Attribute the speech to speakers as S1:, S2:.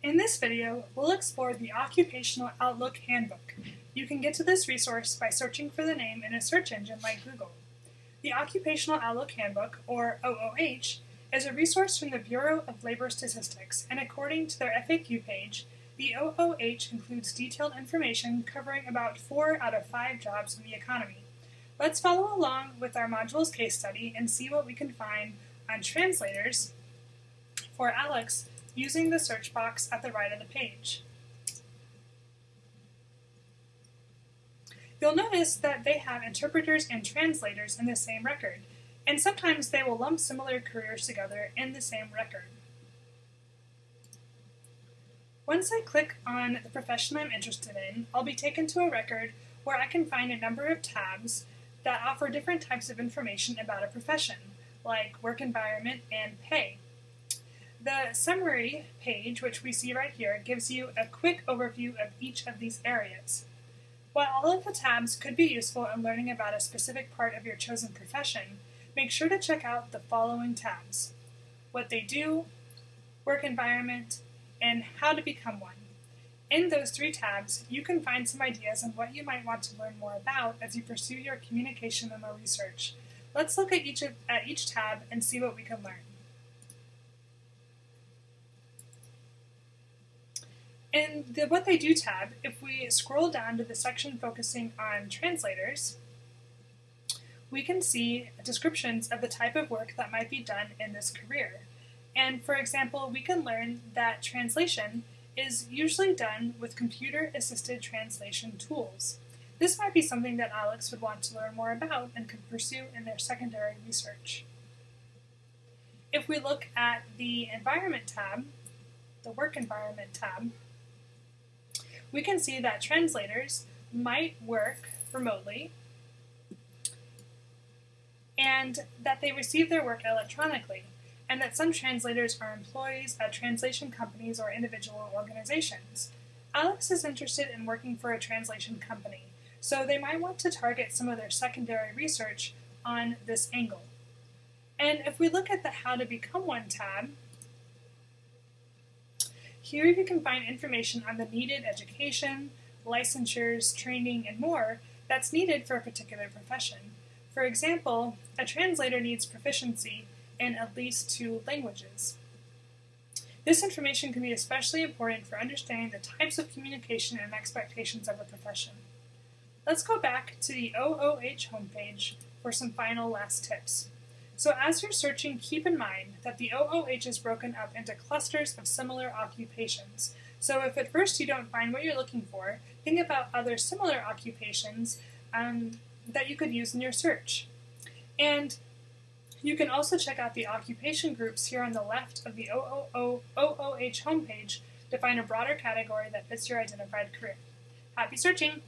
S1: In this video, we'll explore the Occupational Outlook Handbook. You can get to this resource by searching for the name in a search engine like Google. The Occupational Outlook Handbook, or OOH, is a resource from the Bureau of Labor Statistics, and according to their FAQ page, the OOH includes detailed information covering about four out of five jobs in the economy. Let's follow along with our modules case study and see what we can find on translators for Alex using the search box at the right of the page. You'll notice that they have interpreters and translators in the same record, and sometimes they will lump similar careers together in the same record. Once I click on the profession I'm interested in, I'll be taken to a record where I can find a number of tabs that offer different types of information about a profession, like work environment and pay. The summary page, which we see right here, gives you a quick overview of each of these areas. While all of the tabs could be useful in learning about a specific part of your chosen profession, make sure to check out the following tabs. What they do, work environment, and how to become one. In those three tabs, you can find some ideas on what you might want to learn more about as you pursue your communication memo research. Let's look at each, of, at each tab and see what we can learn. In the What They Do tab, if we scroll down to the section focusing on translators, we can see descriptions of the type of work that might be done in this career. And for example, we can learn that translation is usually done with computer-assisted translation tools. This might be something that Alex would want to learn more about and could pursue in their secondary research. If we look at the Environment tab, the Work Environment tab, we can see that translators might work remotely and that they receive their work electronically, and that some translators are employees at translation companies or individual organizations. Alex is interested in working for a translation company, so they might want to target some of their secondary research on this angle. And if we look at the How to Become One tab, here you can find information on the needed education, licensures, training, and more that's needed for a particular profession. For example, a translator needs proficiency in at least two languages. This information can be especially important for understanding the types of communication and expectations of a profession. Let's go back to the OOH homepage for some final last tips. So as you're searching, keep in mind that the OOH is broken up into clusters of similar occupations. So if at first you don't find what you're looking for, think about other similar occupations um, that you could use in your search. And you can also check out the occupation groups here on the left of the OOH homepage to find a broader category that fits your identified career. Happy searching!